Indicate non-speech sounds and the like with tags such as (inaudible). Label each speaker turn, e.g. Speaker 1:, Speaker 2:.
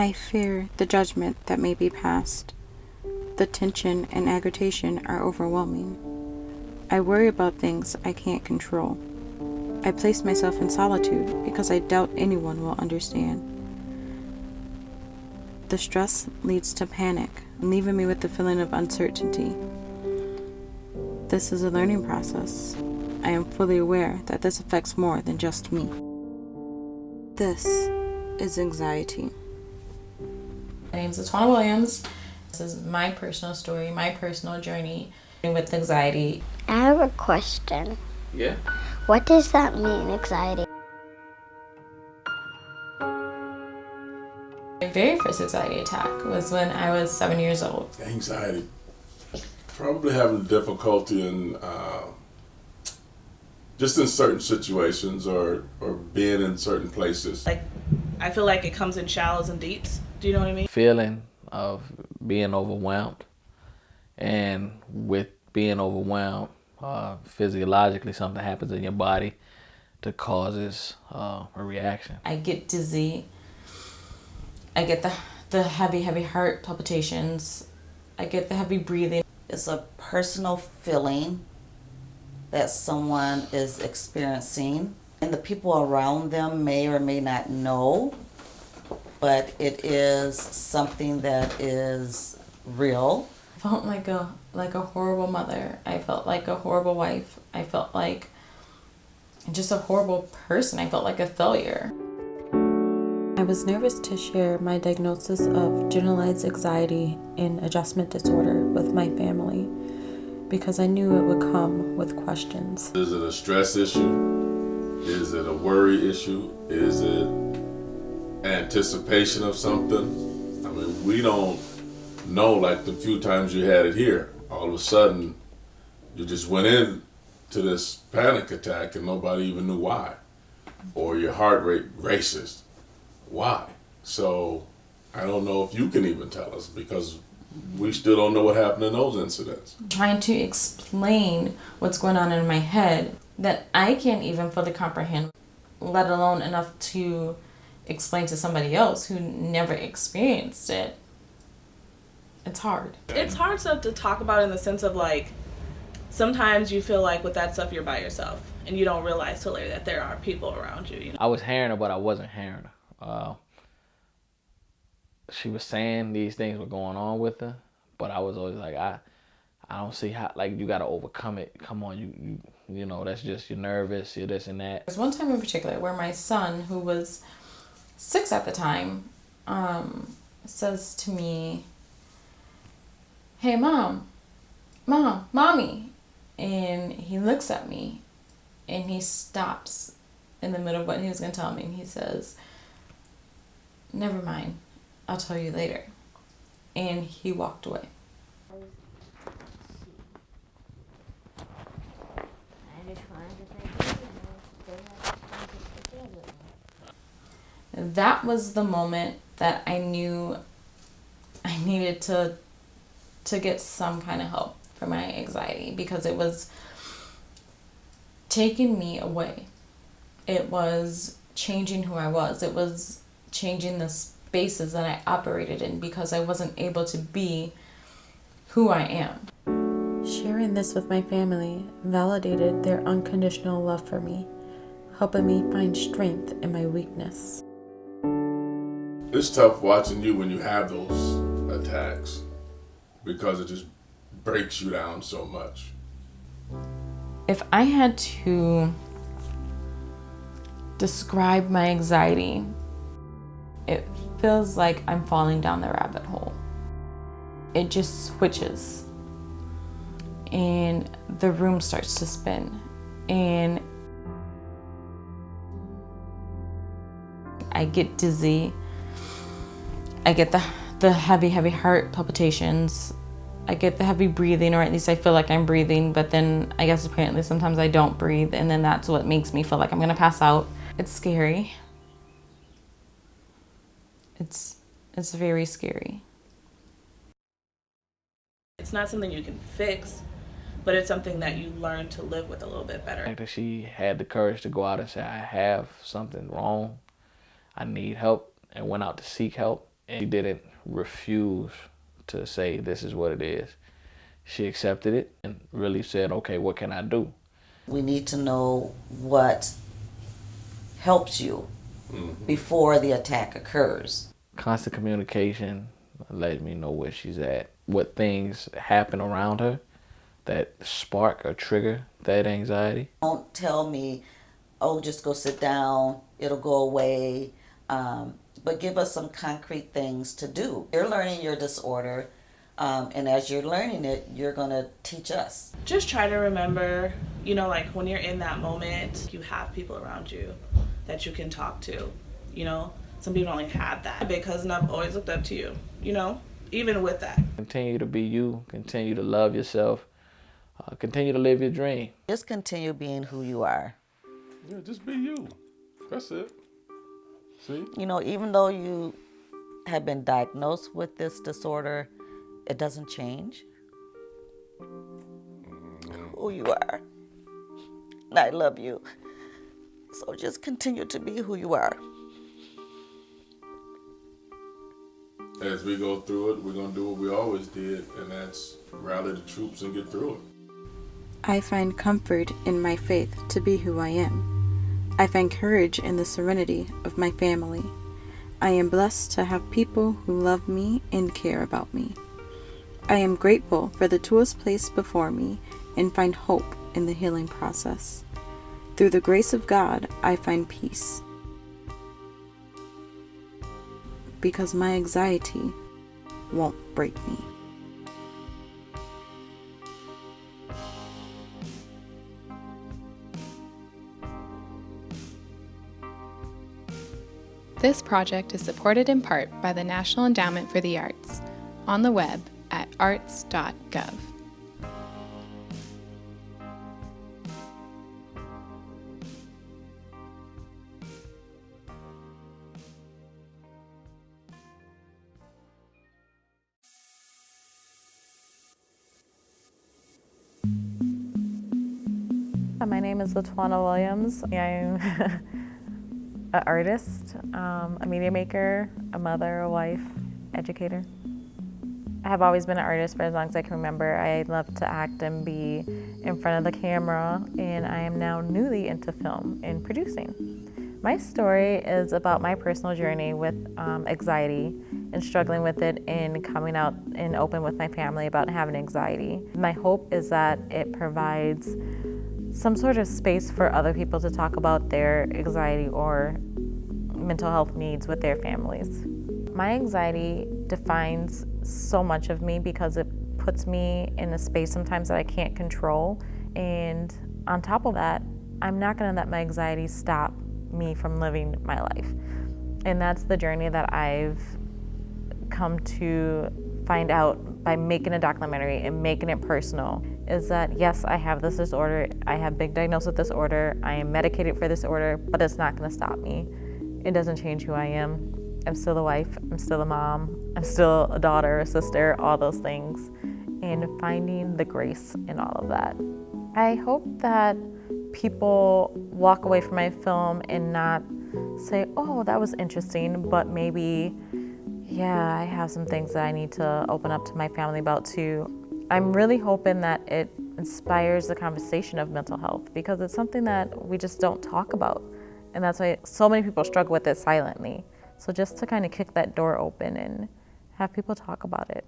Speaker 1: I fear the judgment that may be passed. The tension and agitation are overwhelming. I worry about things I can't control. I place myself in solitude because I doubt anyone will understand. The stress leads to panic, leaving me with the feeling of uncertainty. This is a learning process. I am fully aware that this affects more than just me. This is anxiety.
Speaker 2: My name is Atwana Williams. This is my personal story, my personal journey with anxiety.
Speaker 3: I have a question.
Speaker 4: Yeah.
Speaker 3: What does that mean, anxiety?
Speaker 2: My very first anxiety attack was when I was seven years old.
Speaker 5: Anxiety. Probably having difficulty in uh, just in certain situations or, or being in certain places.
Speaker 6: Like, I feel like it comes in shallows and deeps. Do you know what I mean?
Speaker 4: Feeling of being overwhelmed. And with being overwhelmed, uh, physiologically something happens in your body that causes uh, a reaction.
Speaker 2: I get dizzy. I get the, the heavy, heavy heart palpitations. I get the heavy breathing.
Speaker 7: It's a personal feeling that someone is experiencing and the people around them may or may not know, but it is something that is real.
Speaker 2: I felt like a like a horrible mother. I felt like a horrible wife. I felt like just a horrible person. I felt like a failure. I was nervous to share my diagnosis of generalized anxiety and adjustment disorder with my family because I knew it would come with questions.
Speaker 5: Is it a stress issue? Is it a worry issue? Is it anticipation of something? I mean, we don't know like the few times you had it here. All of a sudden, you just went in to this panic attack and nobody even knew why. Or your heart rate races. Why? So I don't know if you can even tell us because we still don't know what happened in those incidents.
Speaker 2: Trying to explain what's going on in my head that I can't even fully comprehend, let alone enough to explain to somebody else who never experienced it. It's hard.
Speaker 6: It's hard stuff to talk about in the sense of like, sometimes you feel like with that stuff you're by yourself and you don't realize till later that there are people around you. you know?
Speaker 4: I was hearing her, but I wasn't hearing her. Uh, she was saying these things were going on with her, but I was always like, I, I don't see how. Like you got to overcome it. Come on, you, you, you know, that's just you're nervous, you're this and that.
Speaker 2: There's one time in particular where my son, who was six at the time, um, says to me, "Hey, mom, mom, mommy," and he looks at me, and he stops in the middle of what he was gonna tell me, and he says, "Never mind." I'll tell you later. And he walked away. That was the moment that I knew I needed to to get some kind of help for my anxiety because it was taking me away. It was changing who I was. It was changing the spaces that I operated in because I wasn't able to be who I am. Sharing this with my family validated their unconditional love for me, helping me find strength in my weakness.
Speaker 5: It's tough watching you when you have those attacks because it just breaks you down so much.
Speaker 2: If I had to describe my anxiety, it feels like I'm falling down the rabbit hole. It just switches and the room starts to spin and I get dizzy. I get the, the heavy, heavy heart palpitations. I get the heavy breathing, or at least I feel like I'm breathing, but then I guess apparently sometimes I don't breathe, and then that's what makes me feel like I'm gonna pass out. It's scary. It's, it's very scary.
Speaker 6: It's not something you can fix, but it's something that you learn to live with a little bit better.
Speaker 4: fact that she had the courage to go out and say, I have something wrong, I need help, and went out to seek help, And she didn't refuse to say this is what it is. She accepted it and really said, okay, what can I do?
Speaker 7: We need to know what helps you before the attack occurs.
Speaker 4: Constant communication let me know where she's at, what things happen around her that spark or trigger that anxiety.
Speaker 7: Don't tell me, oh, just go sit down, it'll go away. Um, but give us some concrete things to do. You're learning your disorder, um, and as you're learning it, you're going to teach us.
Speaker 6: Just try to remember, you know, like when you're in that moment, you have people around you that you can talk to. You know, some people only have that. Big cousin, I've always looked up to you, you know, even with that.
Speaker 4: Continue to be you, continue to love yourself, uh, continue to live your dream.
Speaker 7: Just continue being who you are.
Speaker 5: Yeah, just be you. That's it. See?
Speaker 7: You know, even though you have been diagnosed with this disorder, it doesn't change mm-hmm. who you are. And I love you. So just continue to be who you are.
Speaker 5: As we go through it, we're gonna do what we always did, and that's rally the troops and get through it.
Speaker 1: I find comfort in my faith to be who I am. I find courage in the serenity of my family. I am blessed to have people who love me and care about me. I am grateful for the tools placed before me and find hope in the healing process. Through the grace of God, I find peace. Because my anxiety won't break me.
Speaker 8: This project is supported in part by the National Endowment for the Arts on the web at arts.gov.
Speaker 2: My name is Latwana Williams. (laughs) I'm an artist, um, a media maker, a mother, a wife, educator. I have always been an artist for as long as I can remember. I love to act and be in front of the camera, and I am now newly into film and producing. My story is about my personal journey with um, anxiety and struggling with it and coming out and open with my family about having anxiety. My hope is that it provides some sort of space for other people to talk about their anxiety or mental health needs with their families. My anxiety defines so much of me because it puts me in a space sometimes that I can't control. And on top of that, I'm not going to let my anxiety stop me from living my life. And that's the journey that I've come to find out by making a documentary and making it personal is that yes, I have this disorder, I have been diagnosed with this disorder, I am medicated for this disorder, but it's not going to stop me. It doesn't change who I am. I'm still a wife, I'm still a mom, I'm still a daughter, a sister, all those things, and finding the grace in all of that. I hope that people walk away from my film and not say, oh, that was interesting, but maybe, yeah, I have some things that I need to open up to my family about too. I'm really hoping that it inspires the conversation of mental health because it's something that we just don't talk about. And that's why so many people struggle with it silently. So just to kind of kick that door open and have people talk about it.